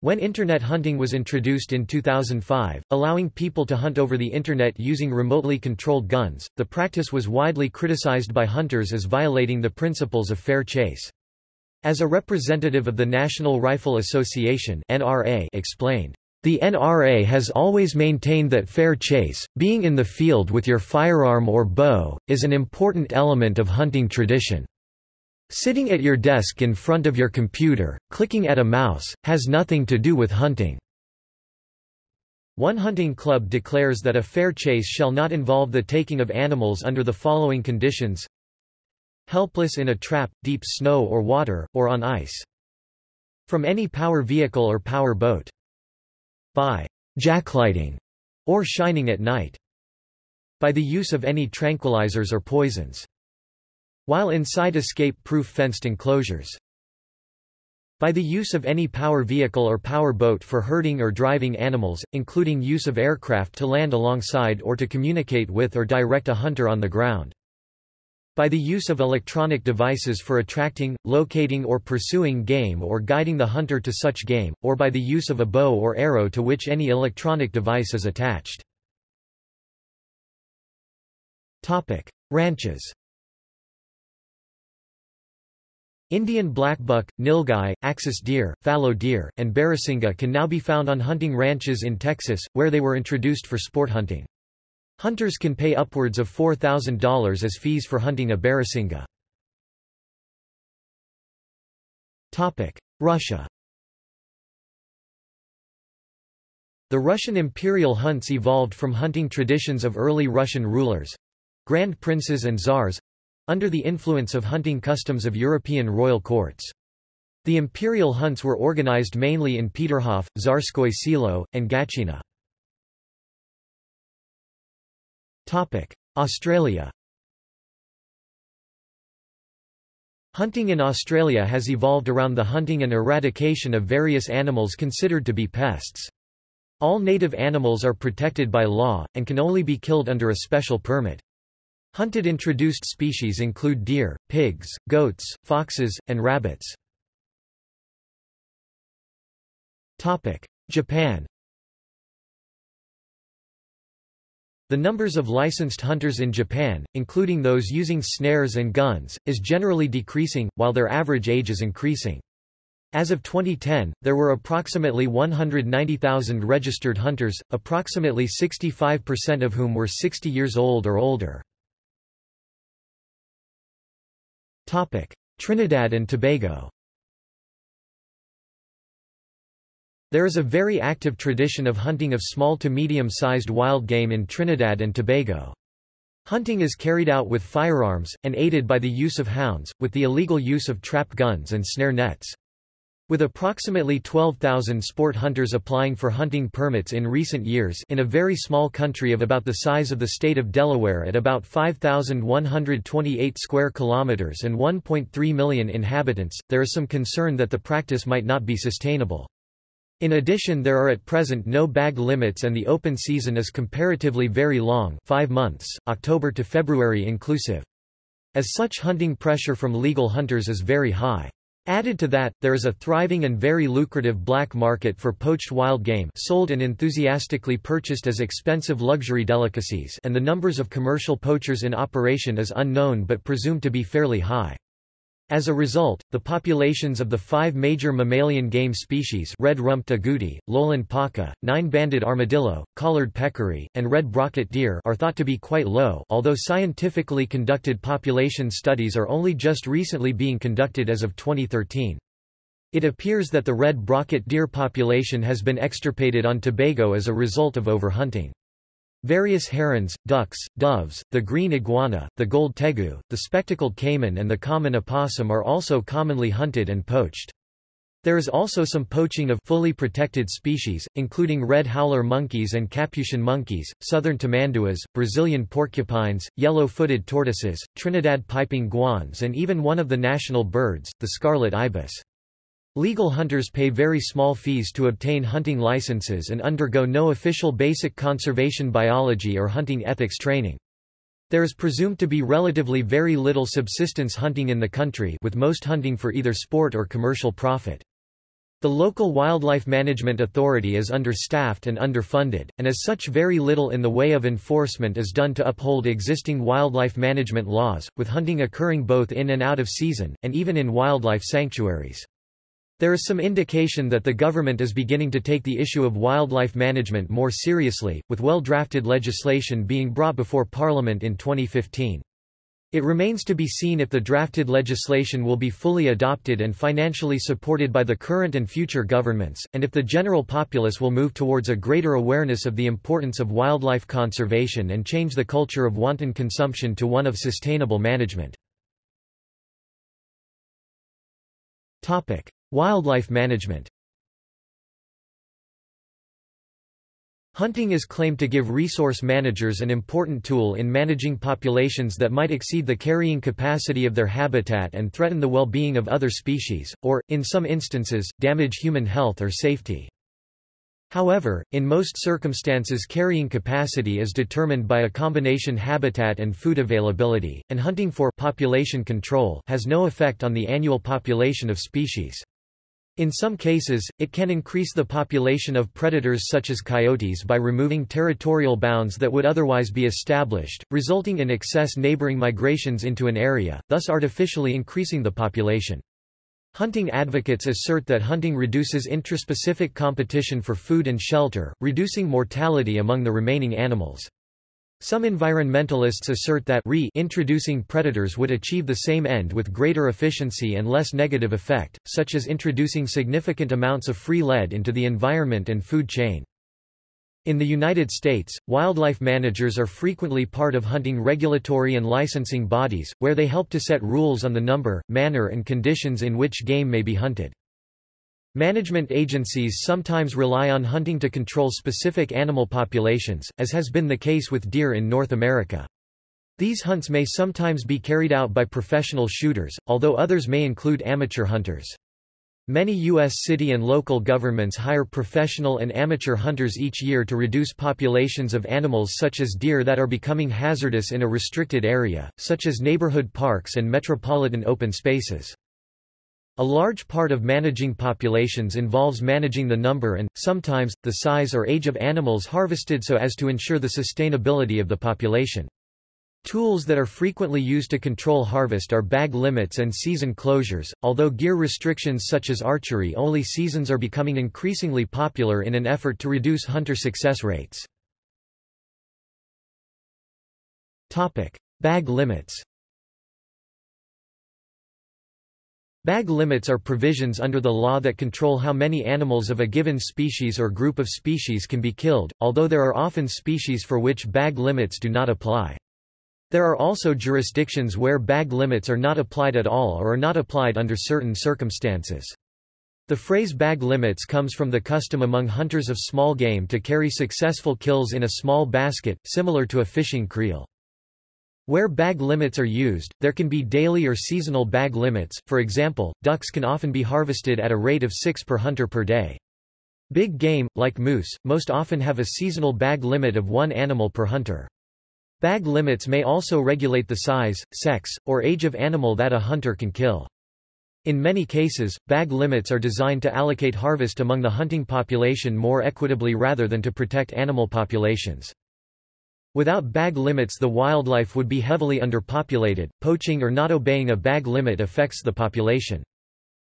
When Internet hunting was introduced in 2005, allowing people to hunt over the Internet using remotely controlled guns, the practice was widely criticized by hunters as violating the principles of fair chase. As a representative of the National Rifle Association NRA explained, the NRA has always maintained that fair chase, being in the field with your firearm or bow, is an important element of hunting tradition. Sitting at your desk in front of your computer, clicking at a mouse, has nothing to do with hunting. One hunting club declares that a fair chase shall not involve the taking of animals under the following conditions Helpless in a trap, deep snow or water, or on ice. From any power vehicle or power boat by jacklighting or shining at night, by the use of any tranquilizers or poisons, while inside escape-proof fenced enclosures, by the use of any power vehicle or power boat for herding or driving animals, including use of aircraft to land alongside or to communicate with or direct a hunter on the ground. By the use of electronic devices for attracting, locating or pursuing game or guiding the hunter to such game, or by the use of a bow or arrow to which any electronic device is attached. Topic. Ranches Indian blackbuck, nilgai, axis deer, fallow deer, and barasingha can now be found on hunting ranches in Texas, where they were introduced for sport hunting. Hunters can pay upwards of $4,000 as fees for hunting a barasingha. Russia The Russian imperial hunts evolved from hunting traditions of early Russian rulers—grand princes and czars—under the influence of hunting customs of European royal courts. The imperial hunts were organized mainly in Peterhof, Tsarskoye Selo, and Gatchina. Australia Hunting in Australia has evolved around the hunting and eradication of various animals considered to be pests. All native animals are protected by law, and can only be killed under a special permit. Hunted introduced species include deer, pigs, goats, foxes, and rabbits. Japan The numbers of licensed hunters in Japan, including those using snares and guns, is generally decreasing, while their average age is increasing. As of 2010, there were approximately 190,000 registered hunters, approximately 65% of whom were 60 years old or older. Trinidad and Tobago There is a very active tradition of hunting of small to medium-sized wild game in Trinidad and Tobago. Hunting is carried out with firearms, and aided by the use of hounds, with the illegal use of trap guns and snare nets. With approximately 12,000 sport hunters applying for hunting permits in recent years in a very small country of about the size of the state of Delaware at about 5,128 square kilometers and 1.3 million inhabitants, there is some concern that the practice might not be sustainable. In addition there are at present no bag limits and the open season is comparatively very long 5 months, October to February inclusive. As such hunting pressure from legal hunters is very high. Added to that, there is a thriving and very lucrative black market for poached wild game sold and enthusiastically purchased as expensive luxury delicacies and the numbers of commercial poachers in operation is unknown but presumed to be fairly high. As a result, the populations of the five major mammalian game species red-rumped agouti, lowland paca, nine-banded armadillo, collared peccary, and red brocket deer are thought to be quite low although scientifically conducted population studies are only just recently being conducted as of 2013. It appears that the red brocket deer population has been extirpated on Tobago as a result of overhunting. Various herons, ducks, doves, the green iguana, the gold tegu, the spectacled caiman and the common opossum are also commonly hunted and poached. There is also some poaching of fully protected species, including red howler monkeys and capuchin monkeys, southern tamanduas, Brazilian porcupines, yellow-footed tortoises, Trinidad piping guans and even one of the national birds, the scarlet ibis. Legal hunters pay very small fees to obtain hunting licenses and undergo no official basic conservation biology or hunting ethics training. There is presumed to be relatively very little subsistence hunting in the country with most hunting for either sport or commercial profit. The local Wildlife Management Authority is understaffed and underfunded, and as such very little in the way of enforcement is done to uphold existing wildlife management laws, with hunting occurring both in and out of season, and even in wildlife sanctuaries. There is some indication that the government is beginning to take the issue of wildlife management more seriously, with well-drafted legislation being brought before Parliament in 2015. It remains to be seen if the drafted legislation will be fully adopted and financially supported by the current and future governments, and if the general populace will move towards a greater awareness of the importance of wildlife conservation and change the culture of wanton consumption to one of sustainable management. Wildlife management Hunting is claimed to give resource managers an important tool in managing populations that might exceed the carrying capacity of their habitat and threaten the well-being of other species, or, in some instances, damage human health or safety. However, in most circumstances carrying capacity is determined by a combination habitat and food availability, and hunting for population control has no effect on the annual population of species. In some cases, it can increase the population of predators such as coyotes by removing territorial bounds that would otherwise be established, resulting in excess neighboring migrations into an area, thus artificially increasing the population. Hunting advocates assert that hunting reduces intraspecific competition for food and shelter, reducing mortality among the remaining animals. Some environmentalists assert that re introducing predators would achieve the same end with greater efficiency and less negative effect, such as introducing significant amounts of free lead into the environment and food chain. In the United States, wildlife managers are frequently part of hunting regulatory and licensing bodies, where they help to set rules on the number, manner and conditions in which game may be hunted. Management agencies sometimes rely on hunting to control specific animal populations, as has been the case with deer in North America. These hunts may sometimes be carried out by professional shooters, although others may include amateur hunters. Many U.S. city and local governments hire professional and amateur hunters each year to reduce populations of animals such as deer that are becoming hazardous in a restricted area, such as neighborhood parks and metropolitan open spaces. A large part of managing populations involves managing the number and, sometimes, the size or age of animals harvested so as to ensure the sustainability of the population. Tools that are frequently used to control harvest are bag limits and season closures, although gear restrictions such as archery-only seasons are becoming increasingly popular in an effort to reduce hunter success rates. Bag limits Bag limits are provisions under the law that control how many animals of a given species or group of species can be killed, although there are often species for which bag limits do not apply. There are also jurisdictions where bag limits are not applied at all or are not applied under certain circumstances. The phrase bag limits comes from the custom among hunters of small game to carry successful kills in a small basket, similar to a fishing creel. Where bag limits are used, there can be daily or seasonal bag limits, for example, ducks can often be harvested at a rate of 6 per hunter per day. Big game, like moose, most often have a seasonal bag limit of one animal per hunter. Bag limits may also regulate the size, sex, or age of animal that a hunter can kill. In many cases, bag limits are designed to allocate harvest among the hunting population more equitably rather than to protect animal populations. Without bag limits the wildlife would be heavily underpopulated, poaching or not obeying a bag limit affects the population.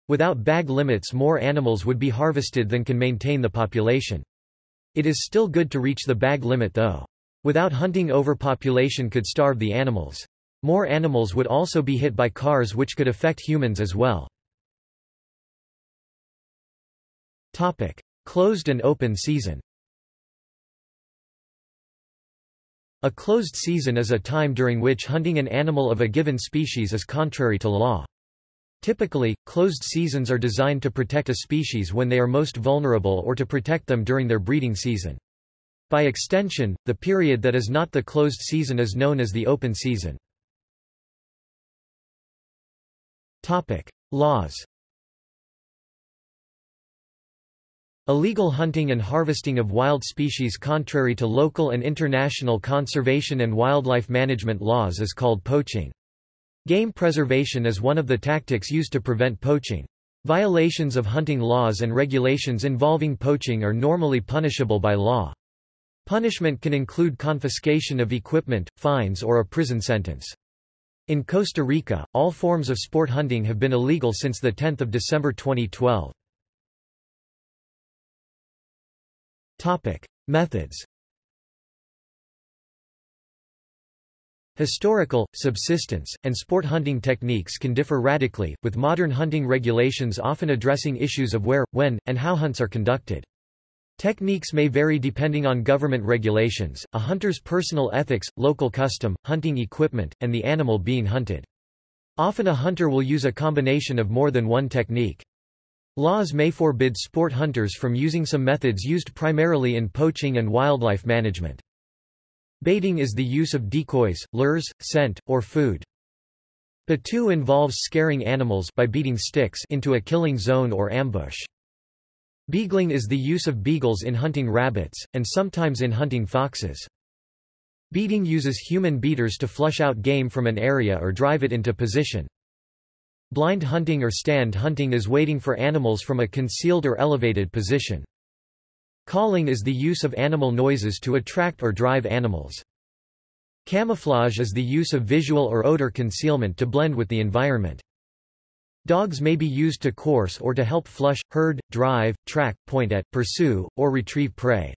Without bag limits more animals would be harvested than can maintain the population. It is still good to reach the bag limit though. Without hunting overpopulation could starve the animals. More animals would also be hit by cars which could affect humans as well. Topic. Closed and open season A closed season is a time during which hunting an animal of a given species is contrary to law. Typically, closed seasons are designed to protect a species when they are most vulnerable or to protect them during their breeding season. By extension, the period that is not the closed season is known as the open season. Topic. Laws Illegal hunting and harvesting of wild species contrary to local and international conservation and wildlife management laws is called poaching. Game preservation is one of the tactics used to prevent poaching. Violations of hunting laws and regulations involving poaching are normally punishable by law. Punishment can include confiscation of equipment, fines or a prison sentence. In Costa Rica, all forms of sport hunting have been illegal since 10 December 2012. Topic. Methods Historical, subsistence, and sport hunting techniques can differ radically, with modern hunting regulations often addressing issues of where, when, and how hunts are conducted. Techniques may vary depending on government regulations, a hunter's personal ethics, local custom, hunting equipment, and the animal being hunted. Often a hunter will use a combination of more than one technique. Laws may forbid sport hunters from using some methods used primarily in poaching and wildlife management. Baiting is the use of decoys, lures, scent, or food. Battue involves scaring animals by beating sticks into a killing zone or ambush. Beagling is the use of beagles in hunting rabbits, and sometimes in hunting foxes. Beating uses human beaters to flush out game from an area or drive it into position. Blind hunting or stand hunting is waiting for animals from a concealed or elevated position. Calling is the use of animal noises to attract or drive animals. Camouflage is the use of visual or odor concealment to blend with the environment. Dogs may be used to course or to help flush, herd, drive, track, point at, pursue, or retrieve prey.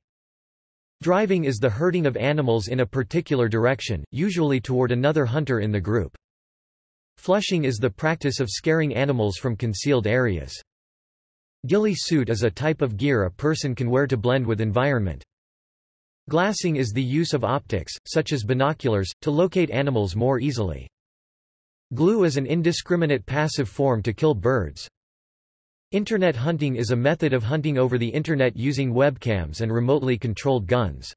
Driving is the herding of animals in a particular direction, usually toward another hunter in the group. Flushing is the practice of scaring animals from concealed areas. Ghillie suit is a type of gear a person can wear to blend with environment. Glassing is the use of optics, such as binoculars, to locate animals more easily. Glue is an indiscriminate passive form to kill birds. Internet hunting is a method of hunting over the Internet using webcams and remotely controlled guns.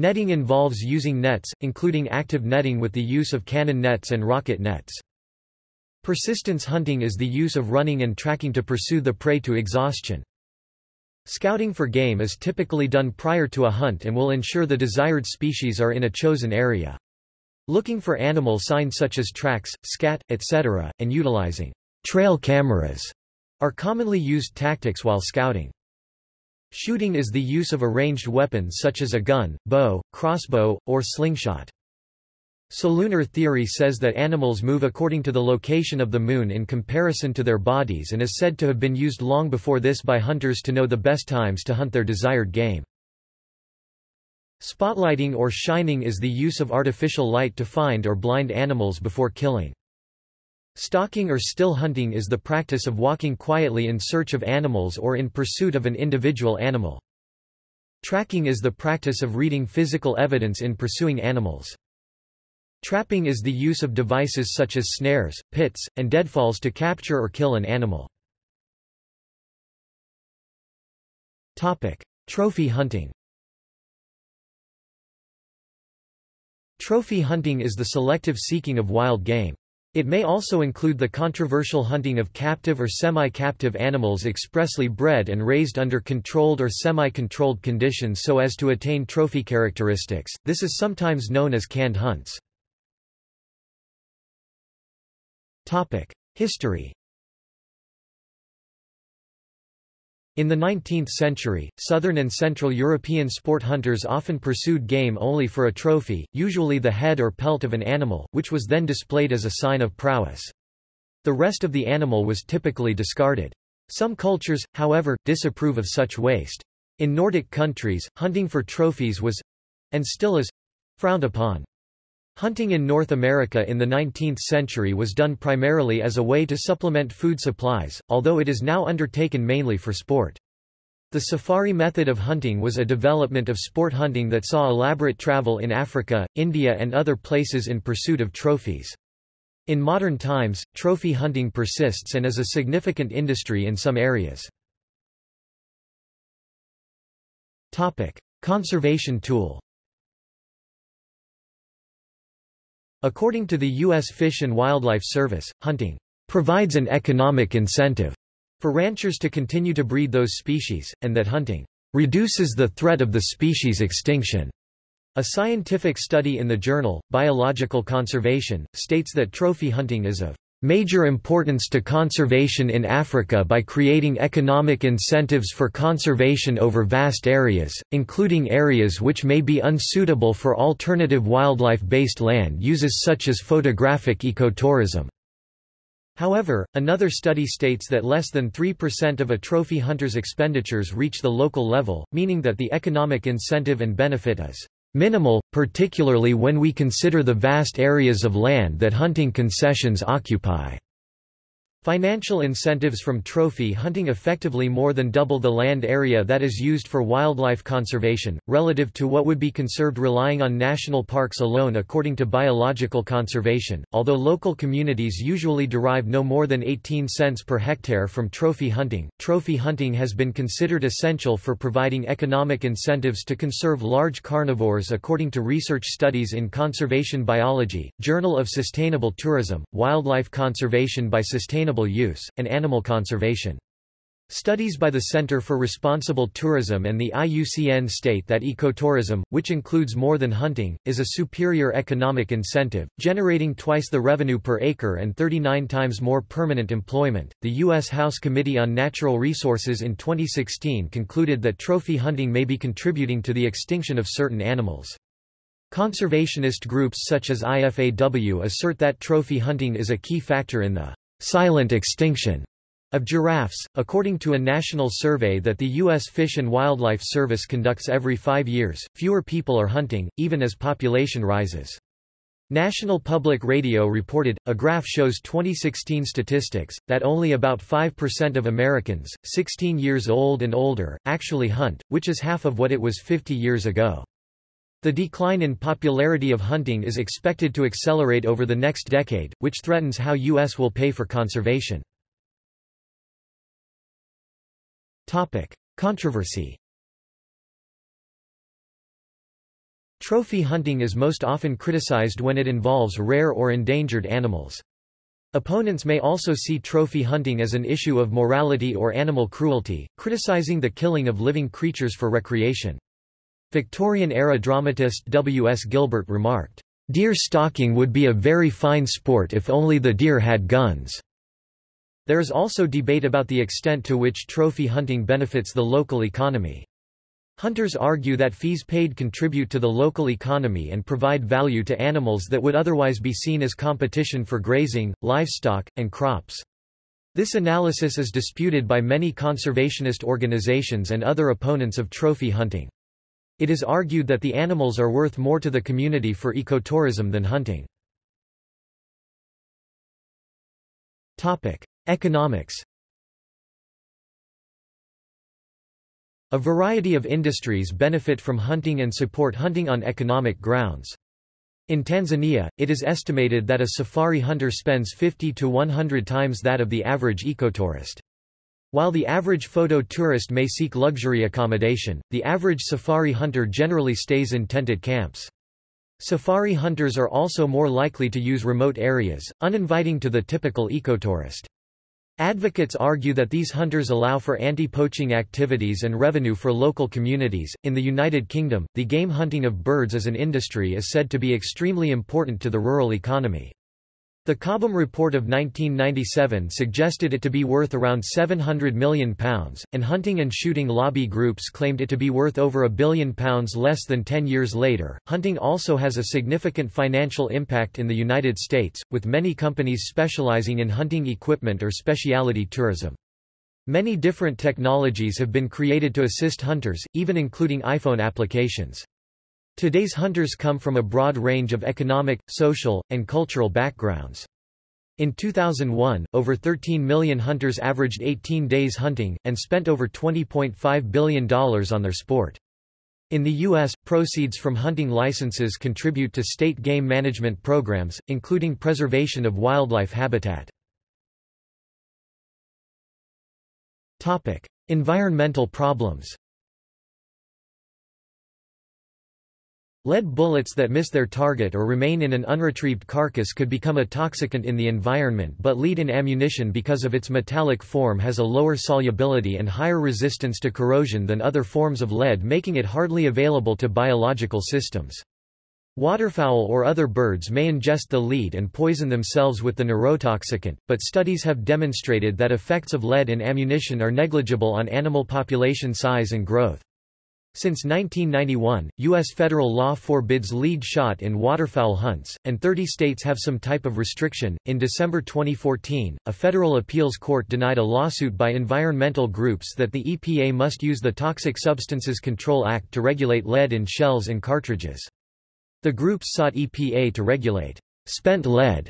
Netting involves using nets, including active netting with the use of cannon nets and rocket nets. Persistence hunting is the use of running and tracking to pursue the prey to exhaustion. Scouting for game is typically done prior to a hunt and will ensure the desired species are in a chosen area. Looking for animal signs such as tracks, scat, etc., and utilizing trail cameras are commonly used tactics while scouting. Shooting is the use of a ranged weapon such as a gun, bow, crossbow, or slingshot. Solunar theory says that animals move according to the location of the moon in comparison to their bodies and is said to have been used long before this by hunters to know the best times to hunt their desired game. Spotlighting or shining is the use of artificial light to find or blind animals before killing. Stalking or still hunting is the practice of walking quietly in search of animals or in pursuit of an individual animal. Tracking is the practice of reading physical evidence in pursuing animals. Trapping is the use of devices such as snares, pits, and deadfalls to capture or kill an animal. Topic. Trophy hunting Trophy hunting is the selective seeking of wild game. It may also include the controversial hunting of captive or semi-captive animals expressly bred and raised under controlled or semi-controlled conditions so as to attain trophy characteristics. This is sometimes known as canned hunts. Topic: History In the 19th century, southern and central European sport hunters often pursued game only for a trophy, usually the head or pelt of an animal, which was then displayed as a sign of prowess. The rest of the animal was typically discarded. Some cultures, however, disapprove of such waste. In Nordic countries, hunting for trophies was—and still is—frowned upon. Hunting in North America in the 19th century was done primarily as a way to supplement food supplies, although it is now undertaken mainly for sport. The safari method of hunting was a development of sport hunting that saw elaborate travel in Africa, India and other places in pursuit of trophies. In modern times, trophy hunting persists and is a significant industry in some areas. Topic. Conservation tool According to the U.S. Fish and Wildlife Service, hunting provides an economic incentive for ranchers to continue to breed those species, and that hunting reduces the threat of the species extinction. A scientific study in the journal, Biological Conservation, states that trophy hunting is of major importance to conservation in Africa by creating economic incentives for conservation over vast areas, including areas which may be unsuitable for alternative wildlife-based land uses such as photographic ecotourism. However, another study states that less than 3% of a trophy hunter's expenditures reach the local level, meaning that the economic incentive and benefit is Minimal, particularly when we consider the vast areas of land that hunting concessions occupy. Financial incentives from trophy hunting effectively more than double the land area that is used for wildlife conservation, relative to what would be conserved relying on national parks alone according to biological conservation. Although local communities usually derive no more than 18 cents per hectare from trophy hunting, trophy hunting has been considered essential for providing economic incentives to conserve large carnivores according to research studies in Conservation Biology, Journal of Sustainable Tourism, Wildlife Conservation by Sustainable sustainable use, and animal conservation. Studies by the Center for Responsible Tourism and the IUCN state that ecotourism, which includes more than hunting, is a superior economic incentive, generating twice the revenue per acre and 39 times more permanent employment. The U.S. House Committee on Natural Resources in 2016 concluded that trophy hunting may be contributing to the extinction of certain animals. Conservationist groups such as IFAW assert that trophy hunting is a key factor in the silent extinction Of giraffes, according to a national survey that the U.S. Fish and Wildlife Service conducts every five years, fewer people are hunting, even as population rises. National Public Radio reported, a graph shows 2016 statistics, that only about 5% of Americans, 16 years old and older, actually hunt, which is half of what it was 50 years ago. The decline in popularity of hunting is expected to accelerate over the next decade, which threatens how U.S. will pay for conservation. Controversy Trophy hunting is most often criticized when it involves rare or endangered animals. Opponents may also see trophy hunting as an issue of morality or animal cruelty, criticizing the killing of living creatures for recreation. Victorian-era dramatist W. S. Gilbert remarked, "...deer stalking would be a very fine sport if only the deer had guns." There is also debate about the extent to which trophy hunting benefits the local economy. Hunters argue that fees paid contribute to the local economy and provide value to animals that would otherwise be seen as competition for grazing, livestock, and crops. This analysis is disputed by many conservationist organizations and other opponents of trophy hunting. It is argued that the animals are worth more to the community for ecotourism than hunting. Economics A variety of industries benefit from hunting and support hunting on economic grounds. In Tanzania, it is estimated that a safari hunter spends 50 to 100 times that of the average ecotourist. While the average photo tourist may seek luxury accommodation, the average safari hunter generally stays in tented camps. Safari hunters are also more likely to use remote areas, uninviting to the typical ecotourist. Advocates argue that these hunters allow for anti-poaching activities and revenue for local communities. In the United Kingdom, the game hunting of birds as an industry is said to be extremely important to the rural economy. The Cobham Report of 1997 suggested it to be worth around £700 million, and hunting and shooting lobby groups claimed it to be worth over a billion pounds less than 10 years later. Hunting also has a significant financial impact in the United States, with many companies specializing in hunting equipment or specialty tourism. Many different technologies have been created to assist hunters, even including iPhone applications. Today's hunters come from a broad range of economic, social, and cultural backgrounds. In 2001, over 13 million hunters averaged 18 days hunting, and spent over $20.5 billion on their sport. In the U.S., proceeds from hunting licenses contribute to state game management programs, including preservation of wildlife habitat. Environmental problems Lead bullets that miss their target or remain in an unretrieved carcass could become a toxicant in the environment but lead in ammunition because of its metallic form has a lower solubility and higher resistance to corrosion than other forms of lead making it hardly available to biological systems. Waterfowl or other birds may ingest the lead and poison themselves with the neurotoxicant, but studies have demonstrated that effects of lead in ammunition are negligible on animal population size and growth. Since 1991, U.S. federal law forbids lead shot in waterfowl hunts, and 30 states have some type of restriction. In December 2014, a federal appeals court denied a lawsuit by environmental groups that the EPA must use the Toxic Substances Control Act to regulate lead in shells and cartridges. The groups sought EPA to regulate spent lead,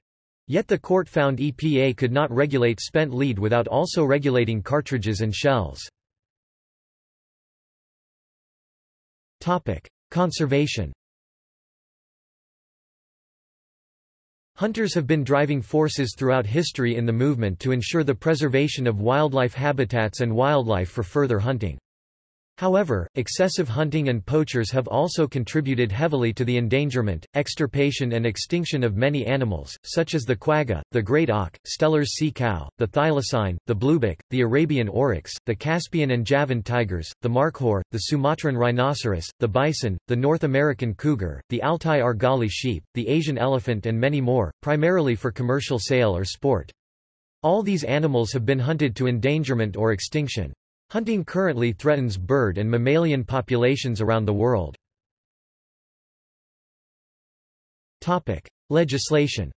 yet the court found EPA could not regulate spent lead without also regulating cartridges and shells. Topic: Conservation. Hunters have been driving forces throughout history in the movement to ensure the preservation of wildlife habitats and wildlife for further hunting. However, excessive hunting and poachers have also contributed heavily to the endangerment, extirpation and extinction of many animals, such as the quagga, the great auk, Steller's sea cow, the thylacine, the bluebuck, the Arabian oryx, the Caspian and Javan tigers, the markhor, the Sumatran rhinoceros, the bison, the North American cougar, the Altai argali sheep, the Asian elephant and many more, primarily for commercial sale or sport. All these animals have been hunted to endangerment or extinction. Hunting currently threatens bird and mammalian populations around the world. Topic: Legislation.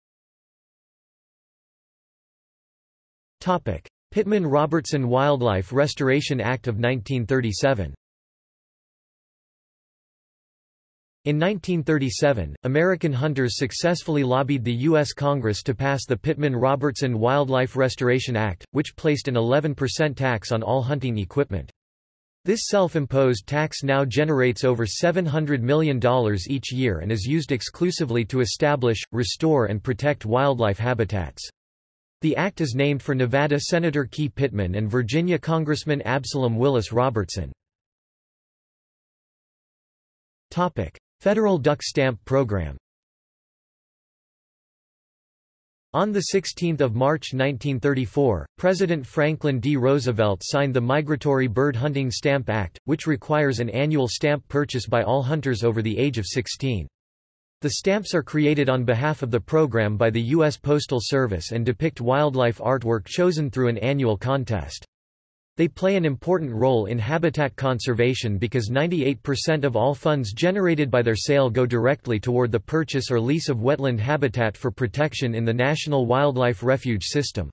Topic: Pittman-Robertson Wildlife Restoration Act of 1937 In 1937, American hunters successfully lobbied the U.S. Congress to pass the Pittman-Robertson Wildlife Restoration Act, which placed an 11% tax on all hunting equipment. This self-imposed tax now generates over $700 million each year and is used exclusively to establish, restore and protect wildlife habitats. The act is named for Nevada Senator Key Pittman and Virginia Congressman Absalom Willis Robertson. Federal Duck Stamp Program On 16 March 1934, President Franklin D. Roosevelt signed the Migratory Bird Hunting Stamp Act, which requires an annual stamp purchase by all hunters over the age of 16. The stamps are created on behalf of the program by the U.S. Postal Service and depict wildlife artwork chosen through an annual contest. They play an important role in habitat conservation because 98% of all funds generated by their sale go directly toward the purchase or lease of wetland habitat for protection in the National Wildlife Refuge System.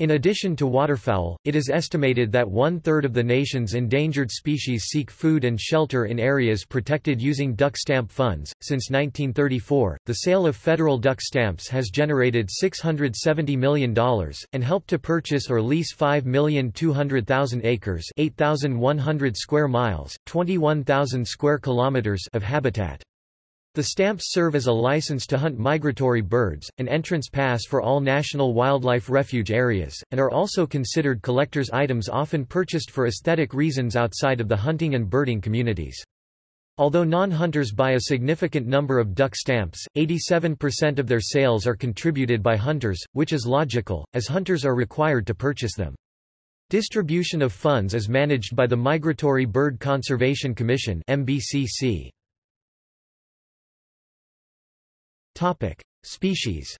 In addition to waterfowl, it is estimated that one-third of the nation's endangered species seek food and shelter in areas protected using duck stamp funds. Since 1934, the sale of federal duck stamps has generated $670 million, and helped to purchase or lease 5,200,000 acres 8,100 square miles, 21,000 square kilometers of habitat. The stamps serve as a license to hunt migratory birds, an entrance pass for all national wildlife refuge areas, and are also considered collector's items often purchased for aesthetic reasons outside of the hunting and birding communities. Although non-hunters buy a significant number of duck stamps, 87% of their sales are contributed by hunters, which is logical, as hunters are required to purchase them. Distribution of funds is managed by the Migratory Bird Conservation Commission MBCC. Topic: Species.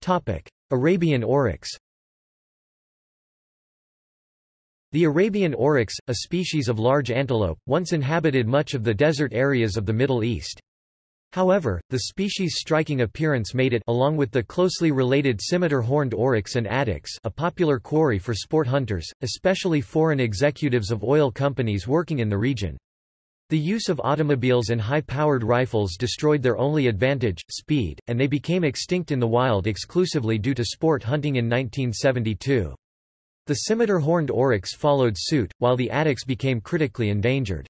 Topic: Arabian oryx. The Arabian oryx, a species of large antelope, once inhabited much of the desert areas of the Middle East. However, the species' striking appearance made it along with the closely related scimitar horned oryx and addax a popular quarry for sport hunters, especially foreign executives of oil companies working in the region. The use of automobiles and high-powered rifles destroyed their only advantage, speed, and they became extinct in the wild exclusively due to sport hunting in 1972. The scimitar-horned oryx followed suit, while the addax became critically endangered.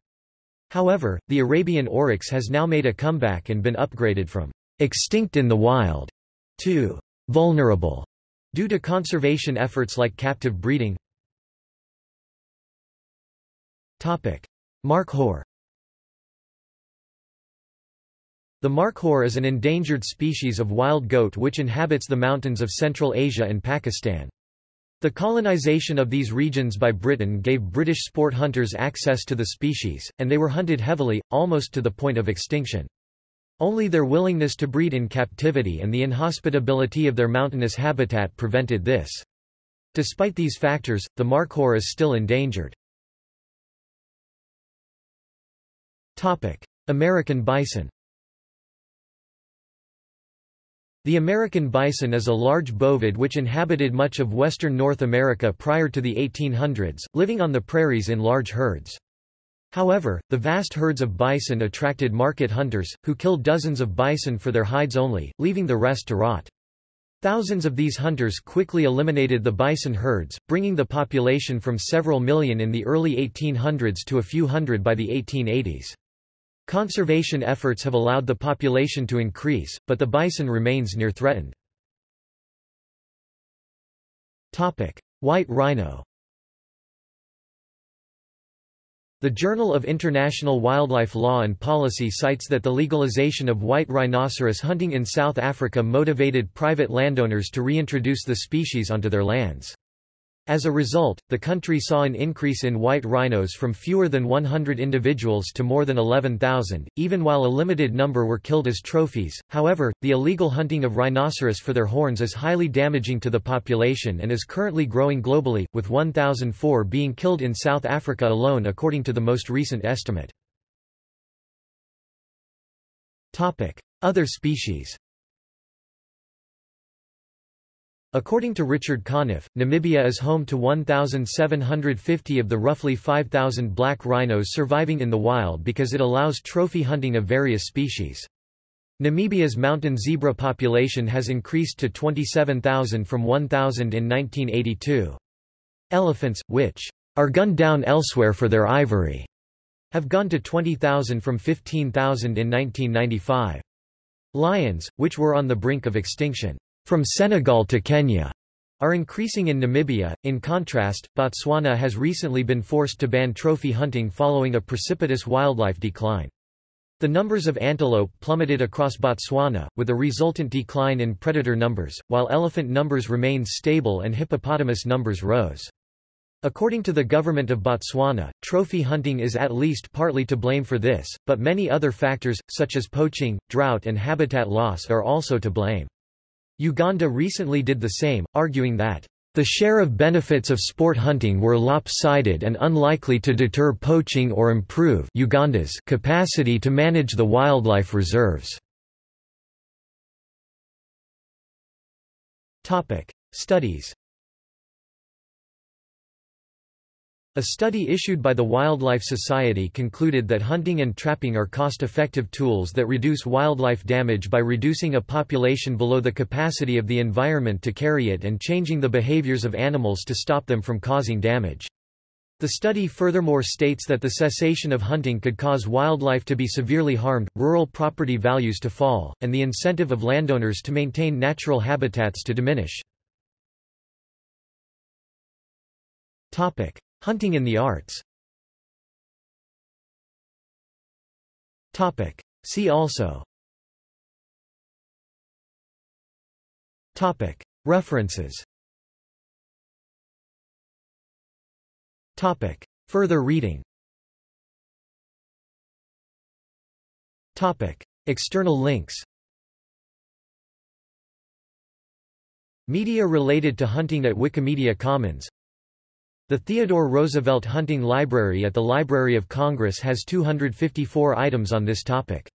However, the Arabian oryx has now made a comeback and been upgraded from extinct in the wild to vulnerable due to conservation efforts like captive breeding. Markhor The markhor is an endangered species of wild goat which inhabits the mountains of Central Asia and Pakistan. The colonization of these regions by Britain gave British sport hunters access to the species, and they were hunted heavily, almost to the point of extinction. Only their willingness to breed in captivity and the inhospitability of their mountainous habitat prevented this. Despite these factors, the markhor is still endangered. American bison The American bison is a large bovid which inhabited much of western North America prior to the 1800s, living on the prairies in large herds. However, the vast herds of bison attracted market hunters, who killed dozens of bison for their hides only, leaving the rest to rot. Thousands of these hunters quickly eliminated the bison herds, bringing the population from several million in the early 1800s to a few hundred by the 1880s. Conservation efforts have allowed the population to increase, but the bison remains near threatened. Topic: White rhino The Journal of International Wildlife Law and Policy cites that the legalization of white rhinoceros hunting in South Africa motivated private landowners to reintroduce the species onto their lands. As a result, the country saw an increase in white rhinos from fewer than 100 individuals to more than 11,000, even while a limited number were killed as trophies. However, the illegal hunting of rhinoceros for their horns is highly damaging to the population and is currently growing globally, with 1,004 being killed in South Africa alone according to the most recent estimate. Other species According to Richard Conniff, Namibia is home to 1,750 of the roughly 5,000 black rhinos surviving in the wild because it allows trophy hunting of various species. Namibia's mountain zebra population has increased to 27,000 from 1,000 in 1982. Elephants, which are gunned down elsewhere for their ivory, have gone to 20,000 from 15,000 in 1995. Lions, which were on the brink of extinction, from Senegal to Kenya are increasing in Namibia. In contrast, Botswana has recently been forced to ban trophy hunting following a precipitous wildlife decline. The numbers of antelope plummeted across Botswana, with a resultant decline in predator numbers, while elephant numbers remained stable and hippopotamus numbers rose. According to the government of Botswana, trophy hunting is at least partly to blame for this, but many other factors, such as poaching, drought and habitat loss are also to blame. Uganda recently did the same, arguing that the share of benefits of sport hunting were lopsided and unlikely to deter poaching or improve Uganda's capacity to manage the wildlife reserves. Studies A study issued by the Wildlife Society concluded that hunting and trapping are cost-effective tools that reduce wildlife damage by reducing a population below the capacity of the environment to carry it and changing the behaviors of animals to stop them from causing damage. The study furthermore states that the cessation of hunting could cause wildlife to be severely harmed, rural property values to fall, and the incentive of landowners to maintain natural habitats to diminish. Topic. Hunting in the arts. See also. References. Further reading. External links. Media related to hunting at Wikimedia Commons the Theodore Roosevelt Hunting Library at the Library of Congress has 254 items on this topic.